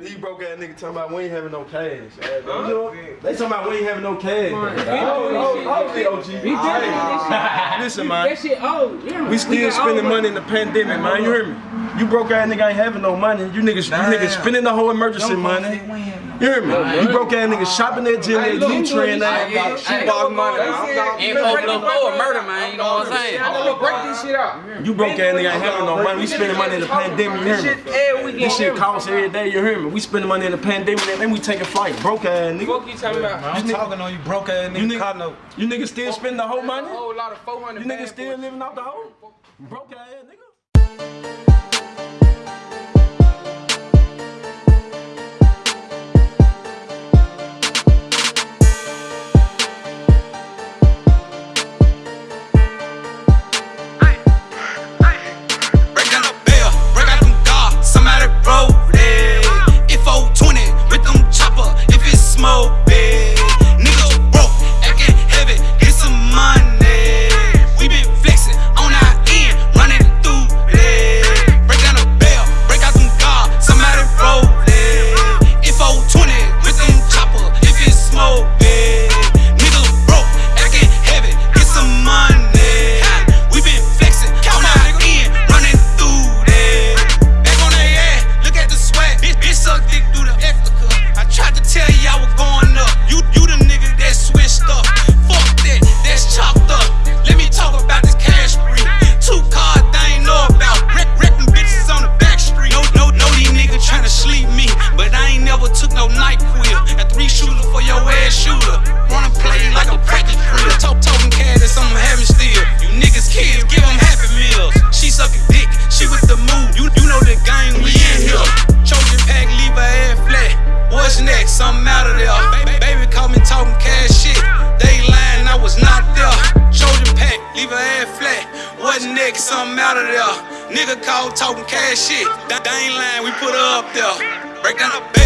These broke ass niggas talking about we ain't having no cash. You know, they talking about we ain't having no cash. Listen, man. That shit old. You hear me? We still got spending old money in the pandemic, man. You hear me? You broke ass nigga ain't having no money. You niggas, you niggas spending the whole emergency money. You hear me? You broke ass niggas shopping at gym, at Nutrient, that Shoebox money. Ain't open the floor, murder, man. You know what I'm saying? I'm gonna break this shit out. You broke ass nigga ain't having no money. We spending money in the pandemic. You hear me? This shit costs every day. You hear me? We spending money in the pandemic, and then we taking flight. Broke ass nigga. Fuck you talking about? I'm talking on you broke ass nigga. You niggas still spending the whole money? A whole lot of 400 You niggas still living off the hoe? Broke ass nigga. What's? Something out of there. Nigga called talking cash shit. They ain't lying, we put her up there. Break down the bell,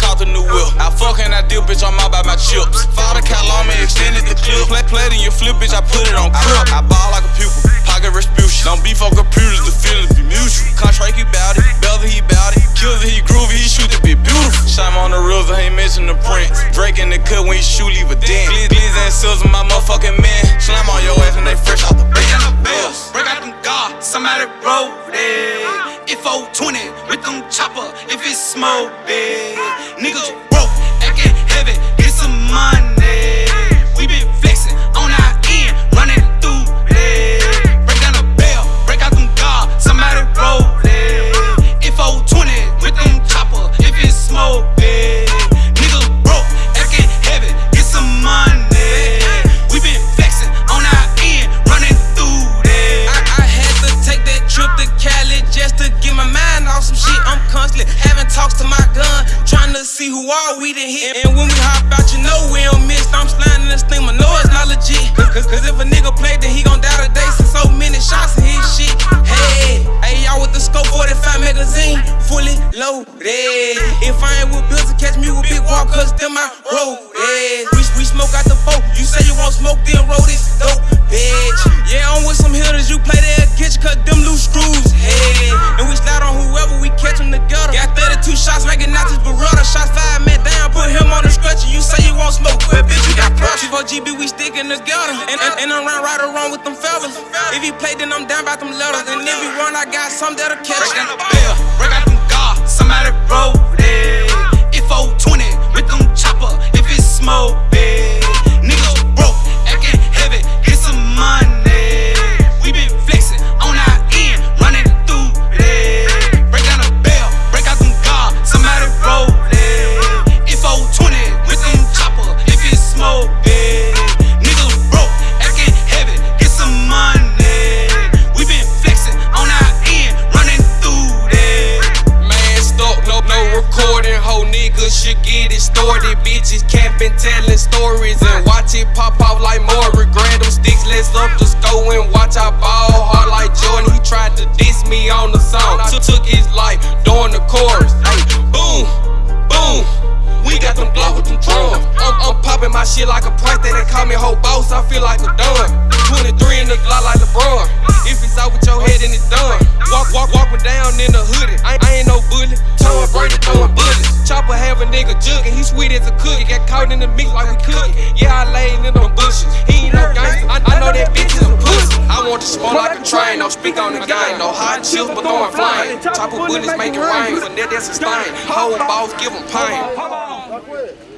caught the new whip. I fuck and I deal, bitch, I'm out by my chips. Father Calame extended the clip. Play, played in your flip, bitch, I put it on crib. I ball like a pupil, pocket Respucia. Don't beef on computers, the feelings be mutual. Contract, he bout it. Belzer, he bout it. Killer, he groovy, he shoot it, be beautiful. Shine on the reels, I ain't missing the prints. Drake in the cut when he shoot, leave a dent. Glizz, glizz and my motherfucking man. Slam on your ass and they fresh out the bed. Break out them guards. Somebody roll it. If 020 with them chopper, if it's smoke big. Niggas broke, acting heavy, get some money. To see who all we done hit. And when we hop out, you know we don't miss. I'm sliding in this thing, I know it's not legit. Cause, cause, if a nigga play, then he gon' die today. Since so many shots in his shit. Hey, hey, y'all with the scope 45 magazine, fully loaded. If I ain't with bills to catch me with big walk, cause them I roll. We, we smoke out the boat. You say you won't smoke, then roll this 4GB, we sticking together. And, and, and I'm round right around with them fellas. If he play, then I'm down by them letters. And if he run, I got some that'll catch Break stories and watch it pop off like more. Regret them sticks, let's up the score and watch I ball hard like Jordan. He tried to diss me on the song. Took, took his life during the chorus. Hey, boom, boom. We got them blow with them drums. I'm, I'm popping my shit like a price they call me whole boss. I feel like a done. 23 in the Glock like LeBron. If it's out with your head, then it's done. Walk, walk, walking down in the hoodie. I, I ain't Nigga jugging. He sweet as a cookie. Got caught in the mix like we cooking. Yeah, I laid in them bushes. He ain't no gangster. I, I know that bitch is a pussy. I want to smoke like a train. No speak on the game. No hot chips, but throwing flame. Chopper bullets make it rain. But that, that's a stain. Whole boss give 'em pain.